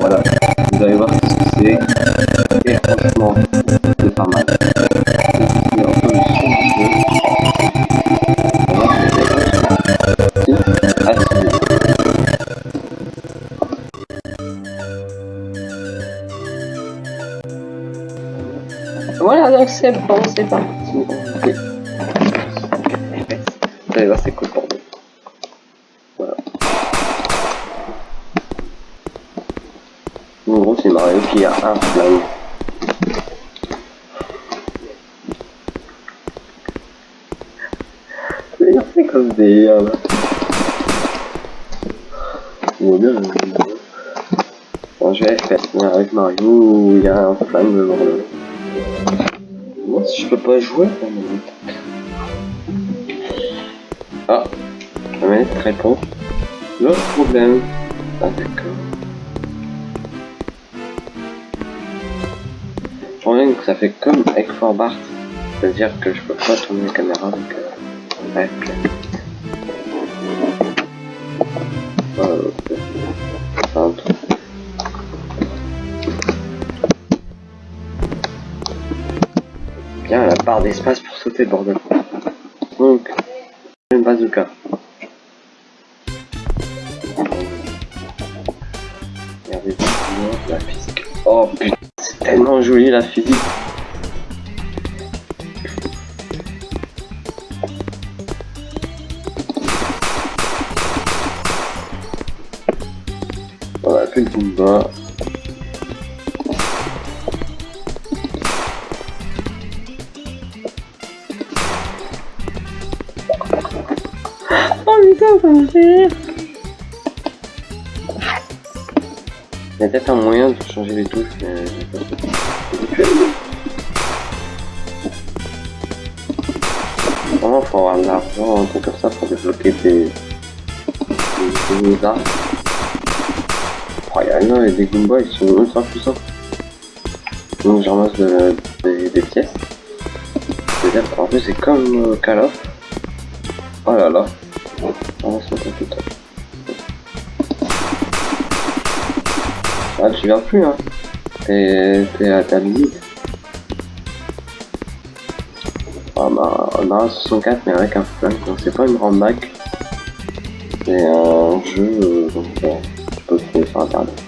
voilà. Vous allez voir ce que c'est. Et franchement, c'est pas mal. Voilà, donc c'est bon, c'est parti. En gros, c'est Mario qui a un flingue. C'est comme des. On voit bien. euh, Bon, je vais faire avec Mario, il y a un flingue devant le. Moi, si je peux pas jouer, ça me- Ah, la manette répond. L'autre problème. Ah, d'accord. Reviens que ça fait comme avec Forbart. C'est-à-dire que je peux pas tourner la caméra avec. Euh, avec euh, euh. Bien la barre d'espace pour sauter, bordel. Donc, une bazooka. Regardez la physique. Oh putain, tellement joli la physique. On a fait le combat. Oh putain, ça me fait rire. Il y a peut-être un moyen de changer les touches, mais j'ai. Vraiment, faut avoir de l'argent, un truc comme ça pour débloquer des... des nouveaux armes. Oh, y a non, les Goombas, ils sont ultra puissants. Donc, je ramasse de- des, des pièces. Plus, c'est comme euh, Call of. Oh là là. Ah, tu viens plus, hein. T'es à ta limite. Ah bah, on a un 64 mais avec un flingue, donc c'est pas une grande Mac. C'est un jeu, euh, donc euh, tu peux trouver sur internet.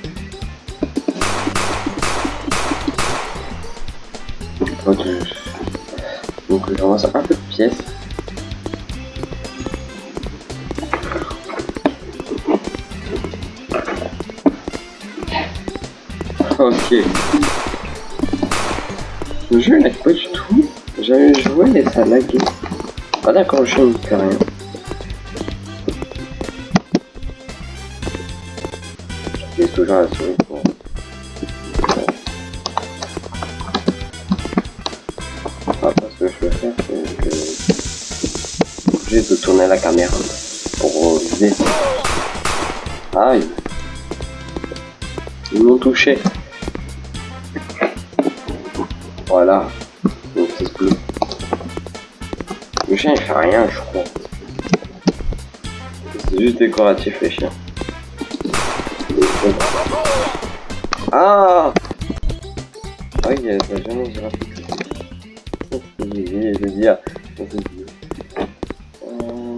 Donc, je... donc un peu de pièces. Ok. Le jeu pas du tout. J'avais joué et ça laguait. Ah d'accord, jeu ne fait rien. J'ai toujours la souris pour... Après ce que je vais faire, c'est que... je obligé de tourner la caméra pour viser. Aïe. Ils m'ont touché. Voilà. Donc c'est bleu. Le chien il fait rien je crois. C'est juste décoratif les chiens. Ah Ah oui, il y a la j'ai dit ah, vieux. Euh,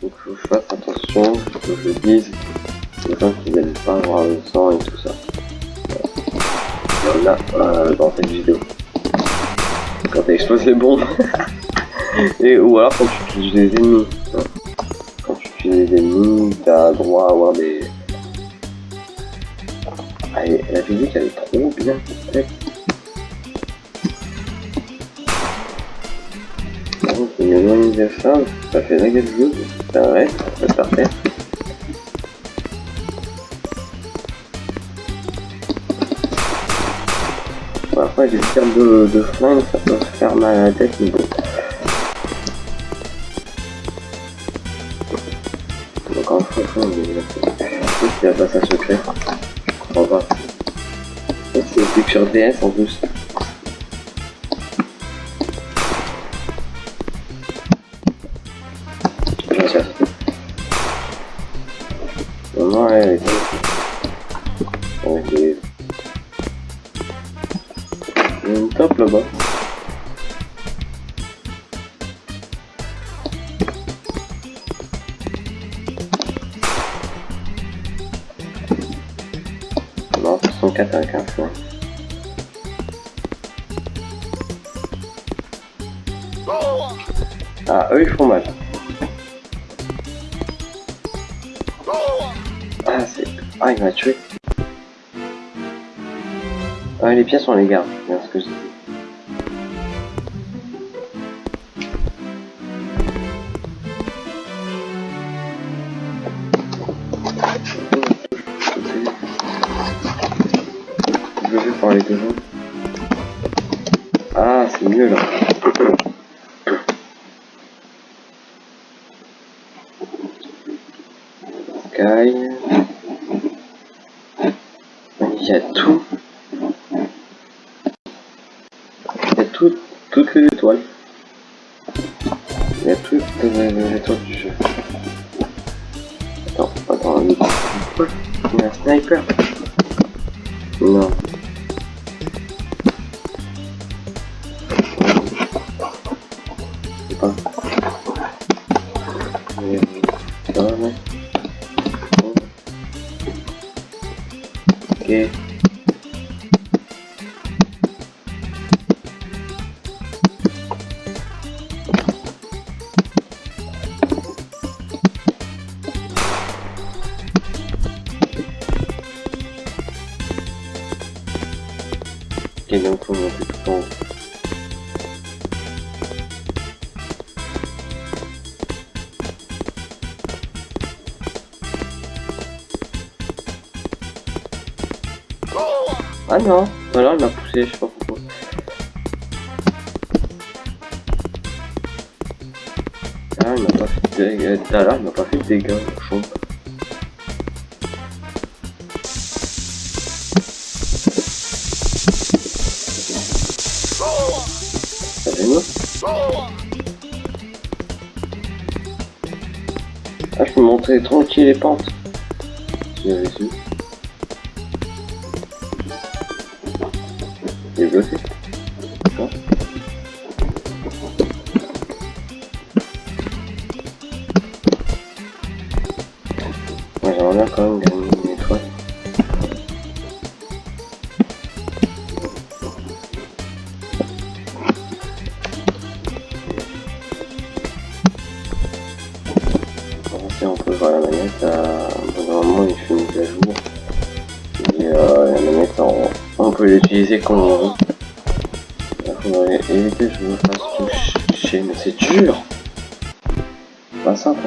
Donc faut que je fasse attention, que je dise. Les gens qui n'aiment pas voir le sang et tout ça. A euh, dans cette vidéo. Quand t'exploses les bombes. et, ou alors quand tu utilises des ennemis. Quand tu utilises des ennemis, t'as droit à avoir des... Ah, et la physique elle est trop bien de ça, fait la gueule ça reste, ça reste par terre. Bon, après, les tirs de, de flingue, ça peut faire mal à la tête, mais bon. Donc en fait, on est il y a pas ça secret. Je pas. Ça, C'est picture DS en plus. 64 avec un point. Ah, eux ils font mal. Ah, c'est. Ah, il m'a tué. Ah, les pièces on les garde, bien ce que je dis. Je vais parler de vous. Ah, c'est mieux là. Sky. Il y a tout. Il y a tout, toutes les étoiles. Il y a toutes les étoiles du jeu. Attends, attends, il y a un sniper. Non. Ok, donc faut monter tout en haut. Ah non, tout à l'heure il m'a poussé, je sais pas pourquoi. Ah, il m'a pas fait de dégâts. Tout à l'heure il m'a pas fait de dégâts, chaud. Ça Monter tranquille les pentes. J'avais su. Il est Moi j'aimerais bien quand même peut l'utiliser. Il faudrait éviter que je me fasse toucher, mais c'est dur Pas simple.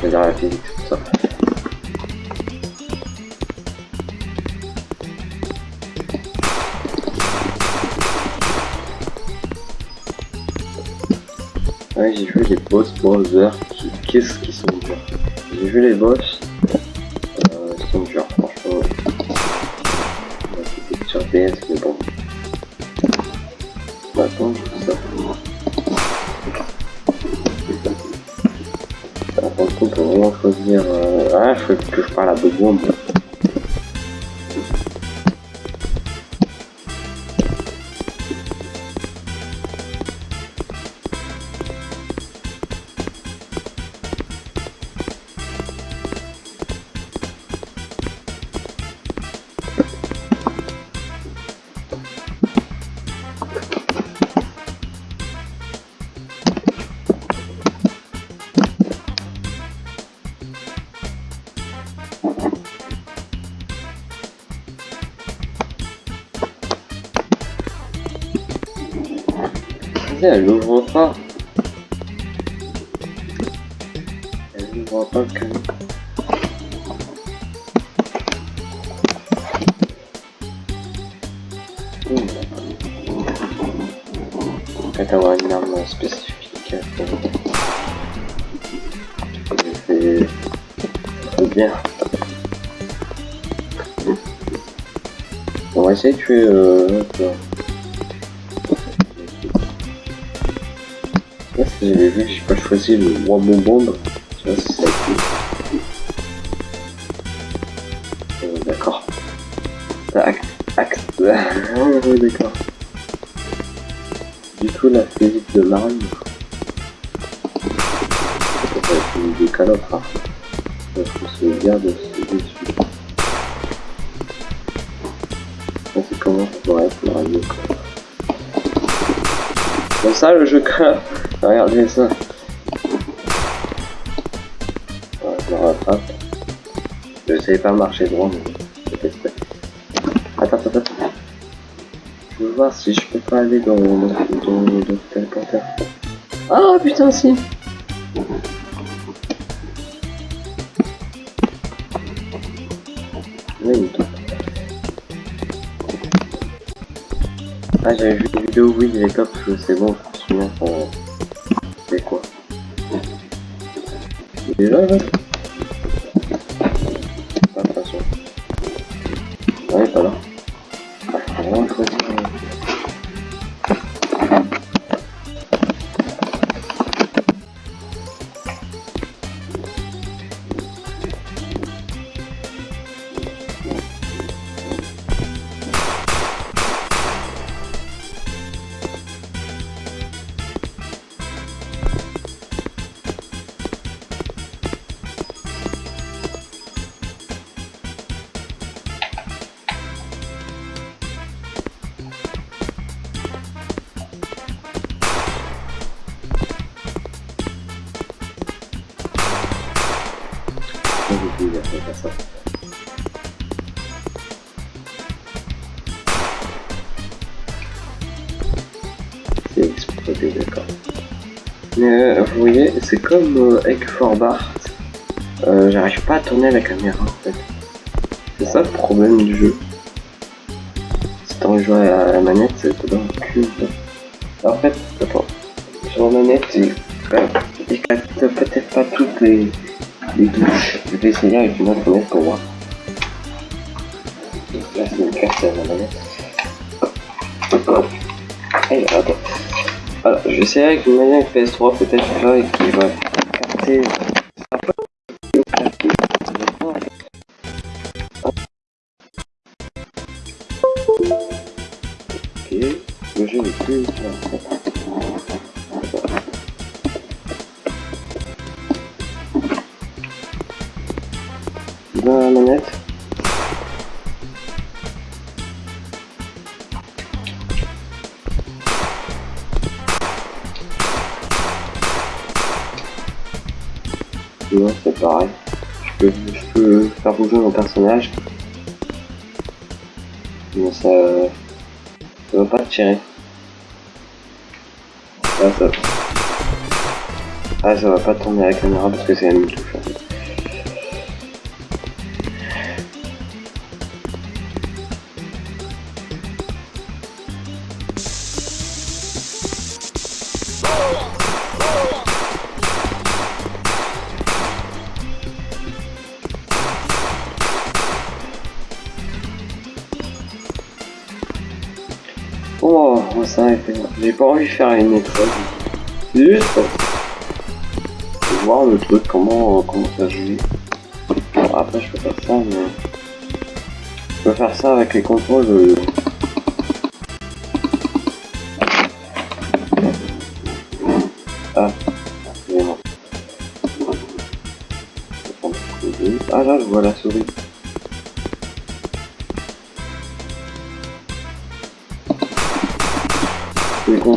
C'est-à-dire la physique, c'est pour j'ai vu les boss browser qui, qu'est-ce qu'ils sont durs. J'ai vu les boss, euh, ils sont durs, franchement. Sur PS, mais bon. Maintenant, tout ça. Contre, on peut vraiment choisir. Euh... Ah, je que je parle à Begon. moi. Elle ouvre pas. Elle ouvre pas le canon. Peut-être avoir une arme spécifique. J'ai fait bien. On va essayer de tuer... Euh, J'avais vu, j'ai pas choisi le roi ça euh, D'accord. Tac, axe. D'accord. Du tout la physique de marine. Ça va être une décalope, hein. Se garde dessus. Ça c'est comment ça pourrait être C'est ça le jeu. Regardez ça. Ouais, je. Je savais pas marcher droit, mais. Attends, attends, attends. Je veux voir si je peux pas aller dans, dans, dans, dans tel porteur. Ah putain si Ah j'avais vu des vidéos oui les cops c'est bon je me souviens Est là C'est explosé, d'accord. Mais euh, vous voyez, c'est comme euh, avec Forbart. Euh, J'arrive pas à tourner la caméra en fait. C'est ça le problème du jeu. Si t'en joues à la manette, c'est dans le cul. En fait, attends. Sur la manette, il, il capte peut-être pas toutes les les touches. Je vais essayer avec une autre manette pour voir. Là, c'est une carte à la manette. Allez, attends. Voilà, je vais essayer avec une manette PS3 peut-être là et qui va capter. Ok, le jeu est plus. dans manette. C'est pareil. Je peux, je peux faire bouger mon personnage. Mais ça... Ça va pas tirer. Ah, ça... Ah, ça va pas tourner à la caméra parce que c'est touche pas envie de faire une étoile. Juste pour voir le truc, comment, comment ça joue. Bon, après, je peux faire ça, mais... Je peux faire ça avec les contrôles. De... Ah. Ah là, je vois la souris.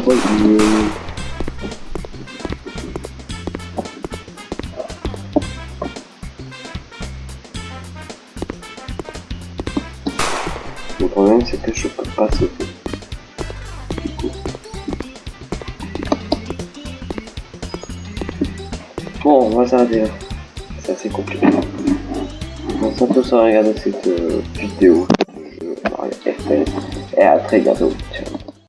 Le problème c'est que je peux pas sauter. Du coup. Bon, on va s'arrêter C'est assez compliqué. On va tous regarder cette euh, vidéo. Et à très bientôt.